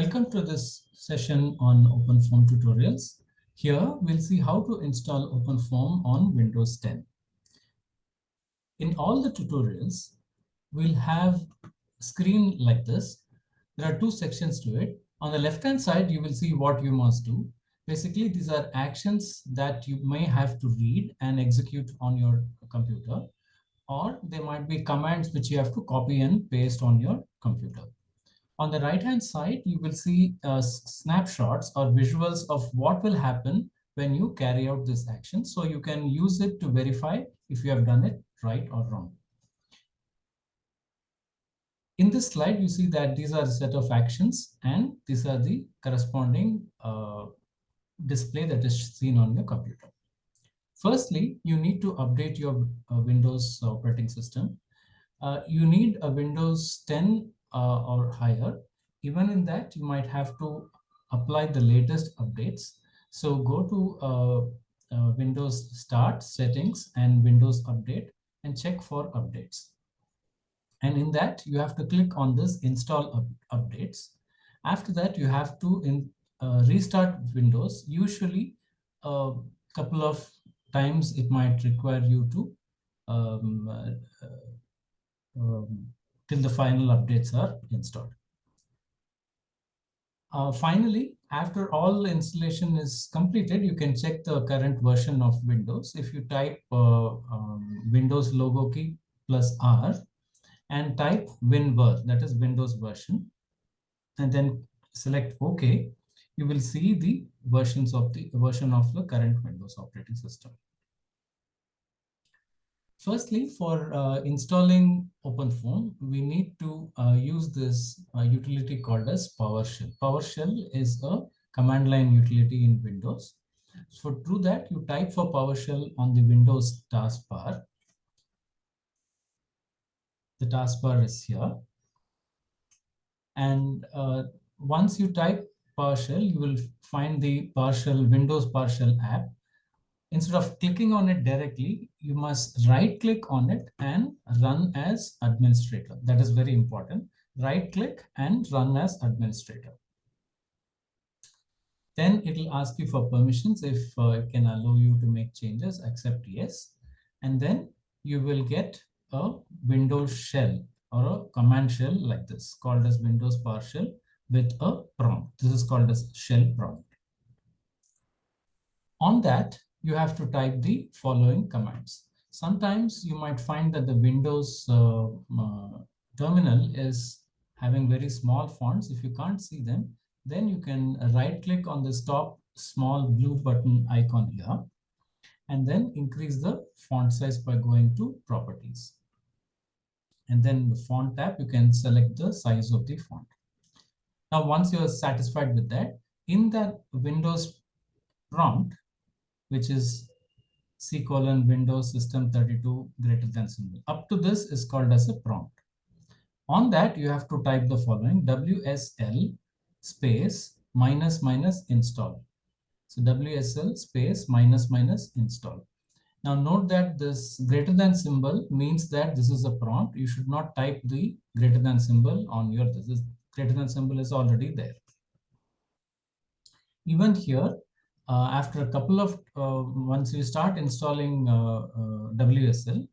Welcome to this session on OpenFOAM tutorials. Here we'll see how to install OpenFOAM on Windows 10. In all the tutorials, we'll have a screen like this. There are two sections to it. On the left-hand side, you will see what you must do. Basically, these are actions that you may have to read and execute on your computer, or there might be commands which you have to copy and paste on your computer. On the right-hand side, you will see uh, snapshots or visuals of what will happen when you carry out this action. So you can use it to verify if you have done it right or wrong. In this slide, you see that these are a set of actions and these are the corresponding uh, display that is seen on your computer. Firstly, you need to update your uh, Windows operating system. Uh, you need a Windows 10 uh, or higher. Even in that, you might have to apply the latest updates. So go to uh, uh, Windows Start Settings and Windows Update and check for updates. And in that, you have to click on this Install up Updates. After that, you have to in, uh, restart Windows. Usually, a couple of times it might require you to um, uh, um, till the final updates are installed. Uh, finally, after all installation is completed, you can check the current version of Windows. If you type uh, um, Windows logo key plus R and type WinVer, that is Windows version, and then select OK, you will see the versions of the version of the current Windows operating system. Firstly, for uh, installing OpenFOAM, we need to uh, use this uh, utility called as PowerShell. PowerShell is a command line utility in Windows. So to do that, you type for PowerShell on the Windows taskbar. The taskbar is here. And uh, once you type PowerShell, you will find the PowerShell Windows PowerShell app instead of clicking on it directly, you must right click on it and run as administrator. That is very important. Right click and run as administrator. Then it will ask you for permissions if uh, it can allow you to make changes, accept yes. And then you will get a Windows shell or a command shell like this called as Windows PowerShell with a prompt. This is called as shell prompt. On that, you have to type the following commands. Sometimes you might find that the Windows uh, uh, terminal is having very small fonts. If you can't see them, then you can right click on this top small blue button icon here and then increase the font size by going to properties. And then the font tab, you can select the size of the font. Now, once you're satisfied with that, in that Windows prompt, which is C colon Windows system 32 greater than symbol. Up to this is called as a prompt. On that, you have to type the following WSL space minus minus install. So WSL space minus minus install. Now note that this greater than symbol means that this is a prompt. You should not type the greater than symbol on your, this is greater than symbol is already there. Even here, after a couple of, uh, once you start installing uh, WSL,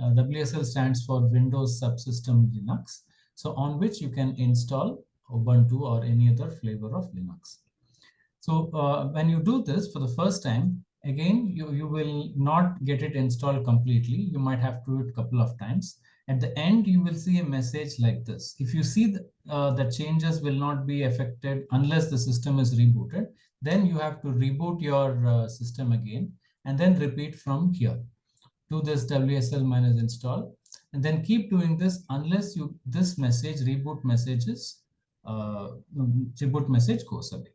WSL stands for Windows Subsystem Linux. So on which you can install Ubuntu or any other flavor of Linux. So uh, when you do this for the first time, again, you, you will not get it installed completely. You might have to do it a couple of times. At the end, you will see a message like this. If you see the, uh, the changes will not be affected unless the system is rebooted, then you have to reboot your uh, system again and then repeat from here. Do this WSL minus install and then keep doing this unless you this message reboot messages uh, reboot message goes away.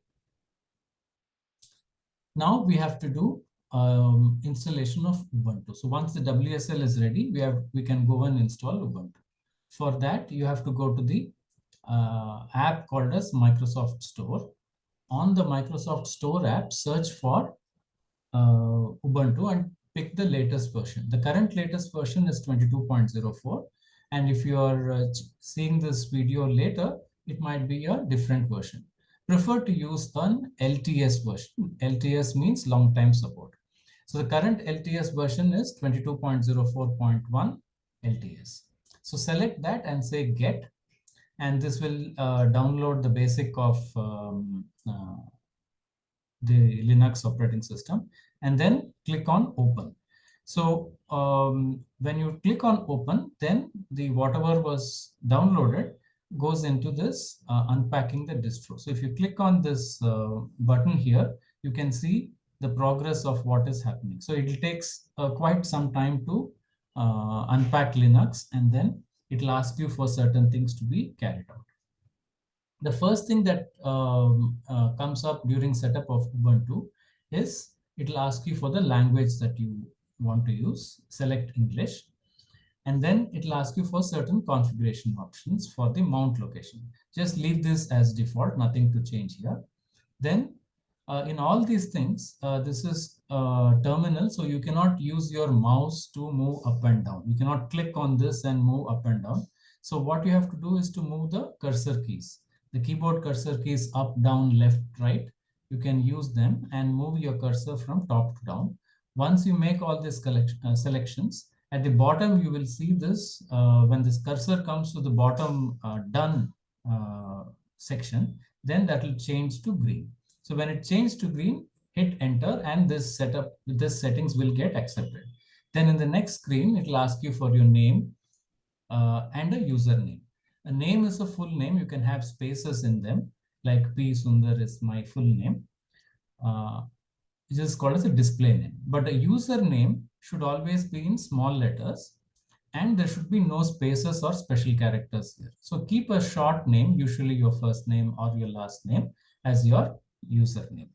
Now we have to do um, installation of Ubuntu. So once the WSL is ready, we have we can go and install Ubuntu. For that, you have to go to the uh, app called as Microsoft Store on the Microsoft Store app, search for uh, Ubuntu and pick the latest version. The current latest version is 22.04. And if you are uh, seeing this video later, it might be a different version. Prefer to use an LTS version. LTS means long time support. So the current LTS version is 22.04.1 LTS. So select that and say get, and this will uh, download the basic of um, uh, the Linux operating system, and then click on open. So um, when you click on open, then the whatever was downloaded goes into this uh, unpacking the distro. So if you click on this uh, button here, you can see the progress of what is happening. So it takes uh, quite some time to uh, unpack Linux and then it will ask you for certain things to be carried out. The first thing that um, uh, comes up during setup of Ubuntu is it will ask you for the language that you want to use, select English, and then it will ask you for certain configuration options for the mount location. Just leave this as default, nothing to change here. Then uh, in all these things, uh, this is uh, terminal, so you cannot use your mouse to move up and down. You cannot click on this and move up and down. So what you have to do is to move the cursor keys. The keyboard cursor keys up, down, left, right. You can use them and move your cursor from top to down. Once you make all these uh, selections, at the bottom, you will see this uh, when this cursor comes to the bottom done section, then that will change to green. So when it changes to green, hit enter and this setup, this settings will get accepted. Then in the next screen, it will ask you for your name uh, and a username. A name is a full name. You can have spaces in them like P Sundar is my full name. Uh, which is called as a display name. But a username should always be in small letters and there should be no spaces or special characters here. So keep a short name, usually your first name or your last name as your username.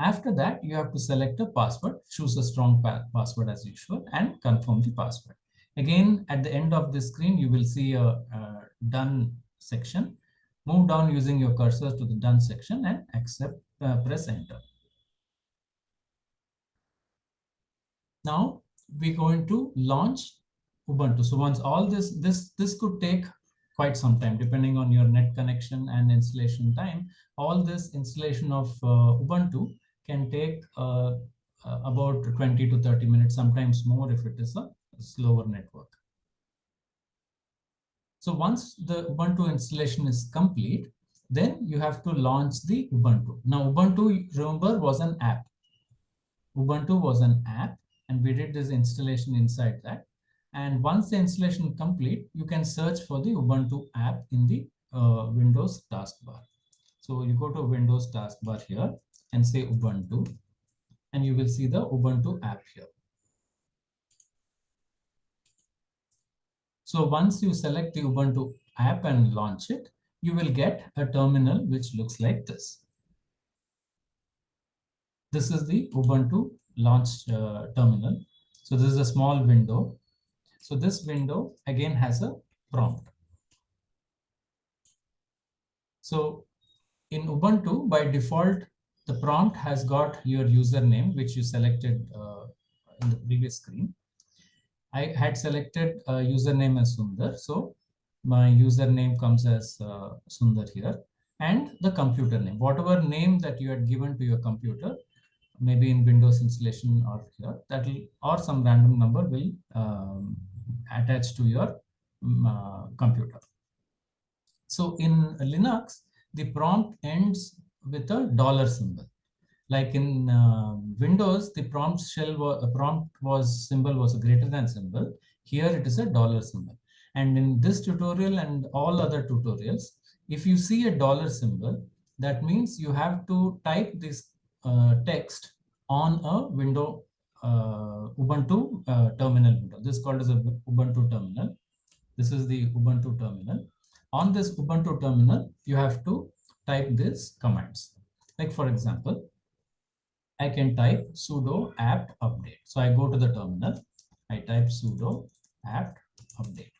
After that, you have to select a password, choose a strong pa password as usual, and confirm the password. Again, at the end of the screen, you will see a, a done section. Move down using your cursor to the done section and accept, uh, press enter. Now we're going to launch Ubuntu. So once all this, this, this could take quite some time, depending on your net connection and installation time. All this installation of uh, Ubuntu can take uh, uh, about 20 to 30 minutes, sometimes more if it is a slower network. So once the Ubuntu installation is complete, then you have to launch the Ubuntu. Now Ubuntu, remember, was an app. Ubuntu was an app and we did this installation inside that. And once the installation is complete, you can search for the Ubuntu app in the uh, Windows taskbar. So you go to Windows taskbar here and say Ubuntu, and you will see the Ubuntu app here. So once you select the Ubuntu app and launch it, you will get a terminal which looks like this. This is the Ubuntu launch uh, terminal. So this is a small window so this window again has a prompt. So in Ubuntu, by default, the prompt has got your username, which you selected uh, in the previous screen. I had selected a username as Sundar. So my username comes as uh, Sundar here and the computer name, whatever name that you had given to your computer, maybe in Windows installation or here, that will, or some random number will um, attached to your um, uh, computer. So in Linux, the prompt ends with a dollar symbol. Like in uh, Windows, the prompt shell was, prompt was symbol was a greater than symbol. Here it is a dollar symbol. And in this tutorial and all other tutorials, if you see a dollar symbol, that means you have to type this uh, text on a window uh, Ubuntu uh, terminal window. This is called as a Ubuntu terminal. This is the Ubuntu terminal. On this Ubuntu terminal, you have to type these commands. Like for example, I can type sudo apt update. So I go to the terminal, I type sudo apt update.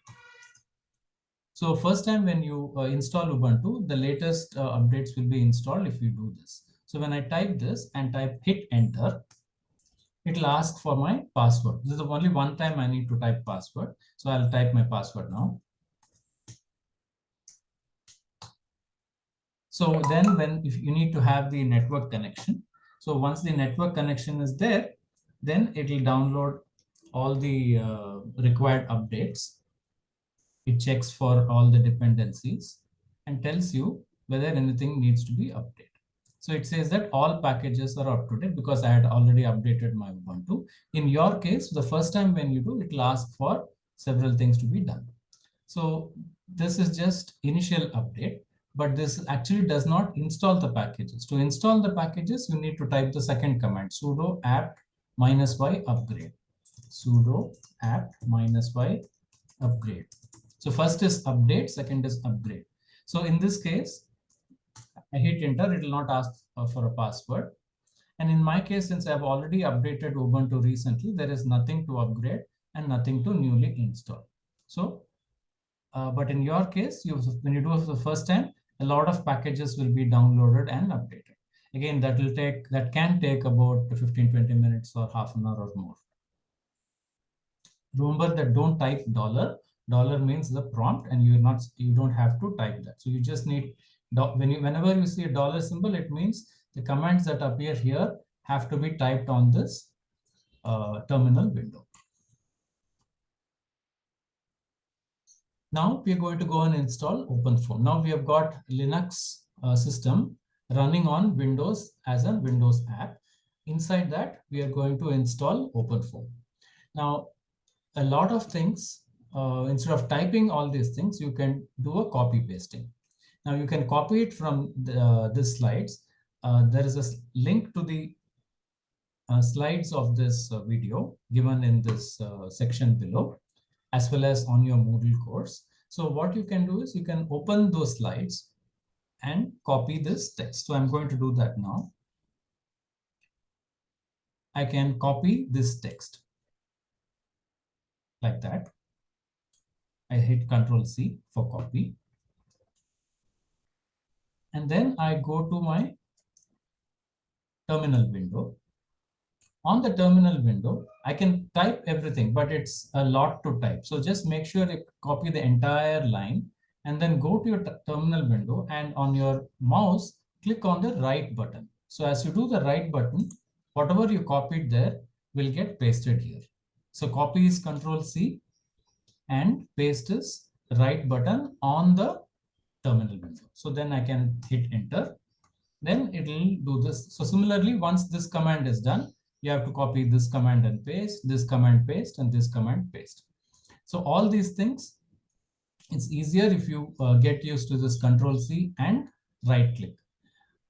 So first time when you uh, install Ubuntu, the latest uh, updates will be installed if you do this. So when I type this and type hit enter, it will ask for my password. This is only one time I need to type password. So I'll type my password now. So then when if you need to have the network connection, so once the network connection is there, then it will download all the uh, required updates. It checks for all the dependencies and tells you whether anything needs to be updated. So it says that all packages are up to date because I had already updated my Ubuntu. In your case, the first time when you do, it will ask for several things to be done. So this is just initial update, but this actually does not install the packages. To install the packages, you need to type the second command, sudo apt minus y upgrade. Sudo apt minus y upgrade. So first is update, second is upgrade. So in this case, I hit enter, it will not ask uh, for a password. And in my case, since I've already updated Ubuntu recently, there is nothing to upgrade and nothing to newly install. So, uh, but in your case, you when you do it for the first time, a lot of packages will be downloaded and updated. Again, that will take that can take about 15, 20 minutes or half an hour or more. Remember that don't type dollar. Dollar means the prompt and you're not you don't have to type that. So you just need when you, whenever you see a dollar symbol, it means the commands that appear here have to be typed on this uh, terminal window. Now we are going to go and install OpenFOAM. Now we have got Linux uh, system running on Windows as a Windows app. Inside that, we are going to install OpenFOAM. Now, a lot of things, uh, instead of typing all these things, you can do a copy pasting. Now you can copy it from the, uh, this slides. Uh, there is a link to the uh, slides of this video given in this section below, as well as on your Moodle course. So what you can do is you can open those slides and copy this text. So I'm going to do that now. I can copy this text like that. I hit Control C for copy and then I go to my terminal window. On the terminal window, I can type everything, but it's a lot to type. So just make sure you copy the entire line and then go to your terminal window and on your mouse, click on the right button. So as you do the right button, whatever you copied there will get pasted here. So copy is control C and paste is right button on the terminal window. So then I can hit enter. Then it will do this. So similarly, once this command is done, you have to copy this command and paste, this command paste, and this command paste. So all these things, it's easier if you uh, get used to this control C and right click.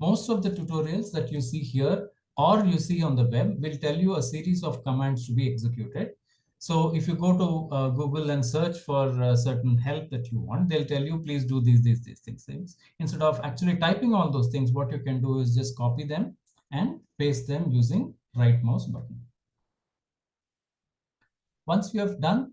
Most of the tutorials that you see here or you see on the web will tell you a series of commands to be executed. So if you go to uh, Google and search for certain help that you want, they'll tell you, please do these, these, these things, things. Instead of actually typing all those things, what you can do is just copy them and paste them using right mouse button. Once you have done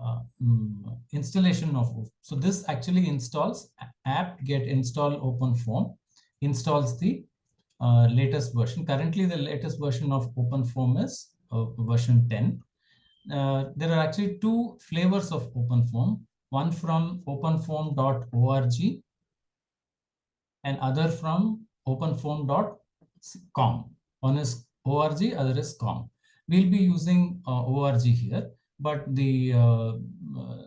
uh, um, installation of, so this actually installs apt get install OpenFOAM, installs the uh, latest version. Currently, the latest version of OpenFOAM is uh, version 10 uh, there are actually two flavors of OpenFOAM, one from openfoam.org and other from openfoam.com. One is org, other is com. We'll be using uh, org here, but the uh, uh,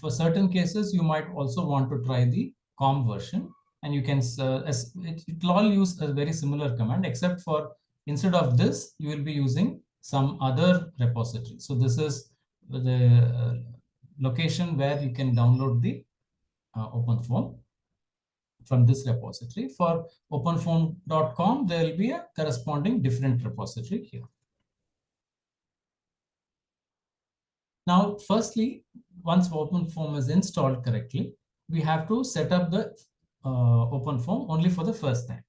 for certain cases, you might also want to try the com version and you can, uh, it, it will all use a very similar command, except for instead of this, you will be using some other repository. So this is the uh, location where you can download the uh, OpenFOAM from this repository. For openfoam.com, there will be a corresponding different repository here. Now, firstly, once OpenFOAM is installed correctly, we have to set up the uh, OpenFOAM only for the first time.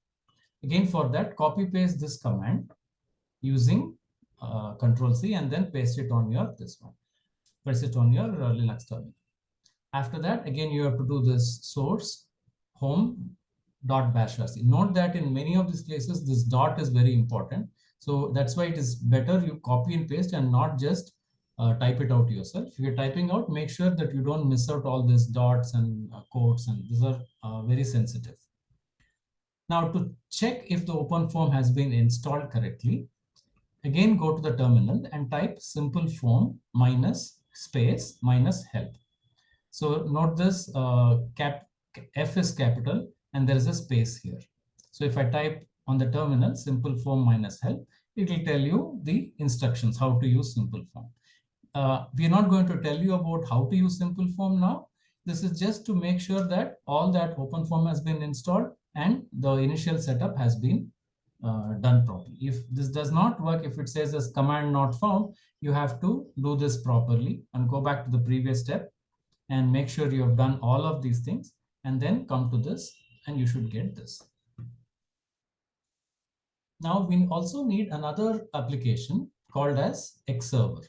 Again, for that, copy paste this command using uh, control C and then paste it on your this one. Paste it on your uh, Linux terminal. After that, again, you have to do this source home dot bash rc. Note that in many of these places, this dot is very important. So that's why it is better you copy and paste and not just uh, type it out yourself. If you're typing out, make sure that you don't miss out all these dots and uh, quotes, and these are uh, very sensitive. Now to check if the OpenFOAM has been installed correctly, again go to the terminal and type simple form minus space minus help. So note this uh, cap F is capital and there is a space here. So if I type on the terminal simpleFoam minus help, it will tell you the instructions how to use simpleFoam. Uh, we are not going to tell you about how to use simpleFoam now. This is just to make sure that all that OpenFOAM has been installed and the initial setup has been uh, done properly. If this does not work, if it says as command not found, you have to do this properly and go back to the previous step and make sure you have done all of these things and then come to this and you should get this. Now we also need another application called as Xserver.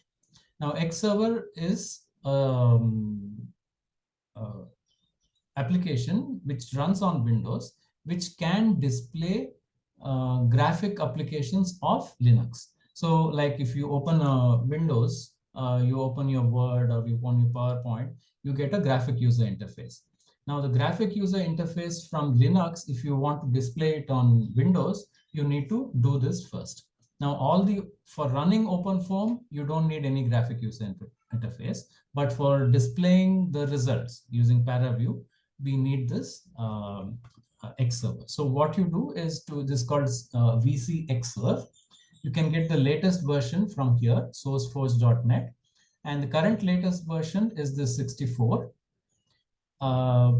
Now Xserver is um, uh, application which runs on Windows, which can display uh, graphic applications of Linux. So like if you open a Windows, uh, you open your Word or you open your PowerPoint, you get a graphic user interface. Now the graphic user interface from Linux, if you want to display it on Windows, you need to do this first. Now all the, for running OpenFOAM, you don't need any graphic user inter interface, but for displaying the results using ParaView, we need this um, uh, Xserver. So what you do is to this called uh, VcXsrv. You can get the latest version from here, sourceforge.net. And the current latest version is the 64. Uh,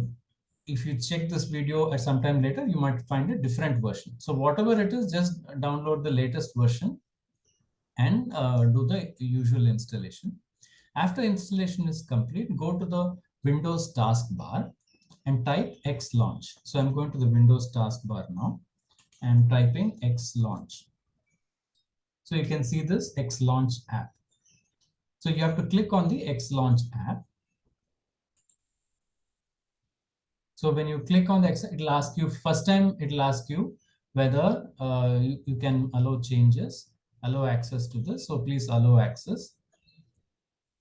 if you check this video at some time later, you might find a different version. So whatever it is, just download the latest version and uh, do the usual installation. After installation is complete, go to the Windows taskbar and type X launch. So I'm going to the Windows taskbar now and typing X launch. So you can see this X launch app. So you have to click on the X launch app So when you click on the, X, it'll ask you, first time it'll ask you whether uh, you, you can allow changes, allow access to this. So please allow access.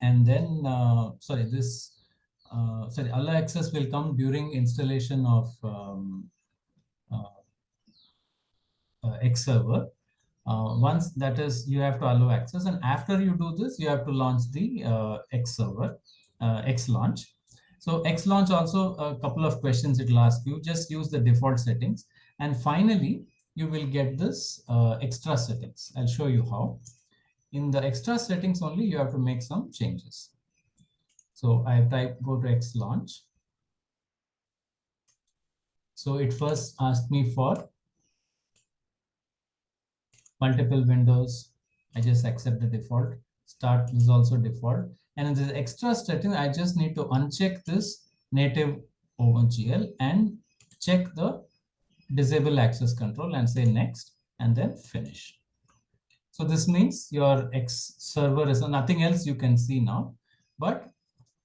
And then, uh, sorry, this, uh, sorry, allow access will come during installation of um, uh, uh, Xserver. Uh, once that is, you have to allow access. And after you do this, you have to launch the Xserver, X launch. So X launch also a couple of questions it will ask you. Just use the default settings. And finally, you will get this uh, extra settings. I'll show you how. In the extra settings only, you have to make some changes. So I type go to X launch. So it first asked me for multiple windows. I just accept the default. Start is also default. And in the extra setting, I just need to uncheck this native OpenGL and check the disable access control and say next and then finish. So this means your X server is nothing else you can see now, but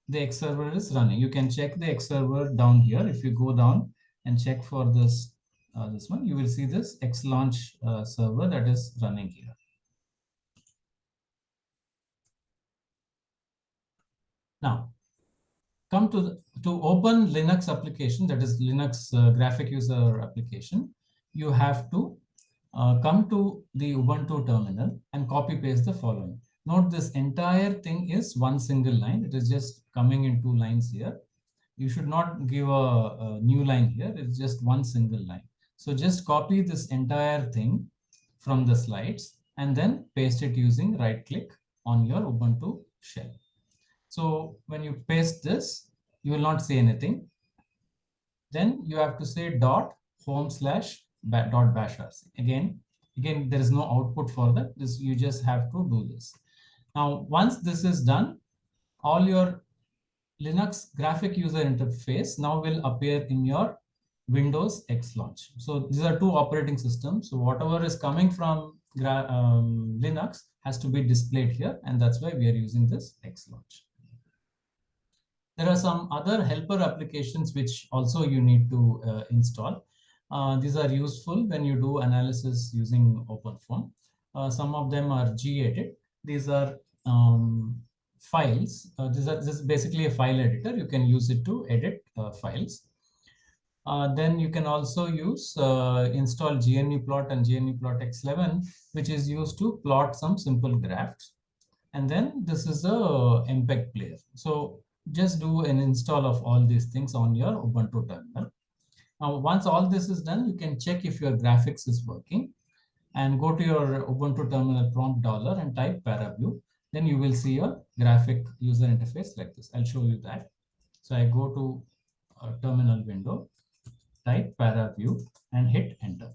the X server is running. You can check the X server down here. If you go down and check for this, uh, this one, you will see this X launch uh, server that is running here. Now, come to, the, to open Linux application, that is Linux uh, graphic user application, you have to uh, come to the Ubuntu terminal and copy paste the following. Note this entire thing is one single line. It is just coming in two lines here. You should not give a, a new line here. It's just one single line. So just copy this entire thing from the slides and then paste it using right click on your Ubuntu shell. So when you paste this, you will not see anything. Then you have to say dot home slash dot bash rc. Again, again, there is no output for that. This you just have to do this. Now, once this is done, all your Linux graphic user interface now will appear in your Windows X launch. So these are two operating systems. So whatever is coming from um, Linux has to be displayed here. And that's why we are using this X launch. There are some other helper applications which also you need to uh, install. Uh, these are useful when you do analysis using OpenFOAM. Uh, some of them are gedit. These are um, files. Uh, this, is, this, is basically a file editor. You can use it to edit uh, files. Uh, then you can also use uh, install GNUplot and GNUplot X11, which is used to plot some simple graphs. And then this is a MPEG player. So just do an install of all these things on your Ubuntu terminal. Now, once all this is done, you can check if your graphics is working and go to your Ubuntu terminal prompt dollar and type paraview. Then you will see a graphic user interface like this. I'll show you that. So I go to a terminal window, type paraview and hit enter.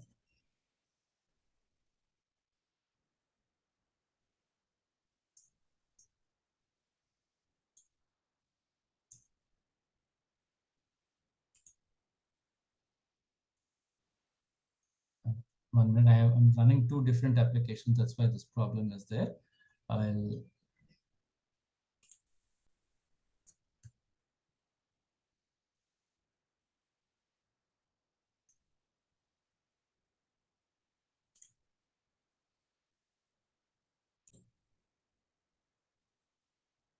one minute. I am running two different applications. That's why this problem is there. I'll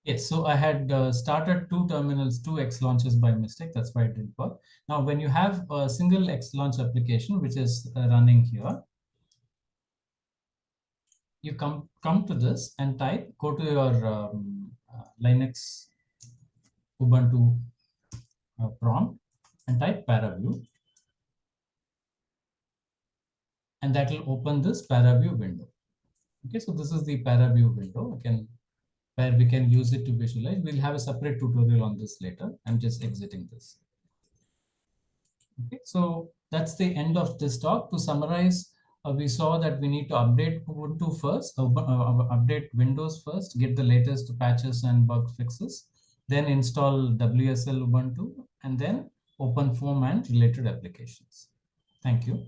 Yes, so I had uh, started two terminals, two X launches by mistake. That's why it didn't work. Now, when you have a single X launch application, which is uh, running here, you come, come to this and type, go to your um, uh, Linux Ubuntu uh, prompt and type paraview. And that will open this paraview window. Okay, so this is the paraview window. I can where we can use it to visualize. We'll have a separate tutorial on this later. I'm just exiting this. Okay, so that's the end of this talk. To summarize, uh, we saw that we need to update Ubuntu first, uh, uh, update Windows first, get the latest patches and bug fixes, then install WSL Ubuntu, and then OpenFOAM and related applications. Thank you.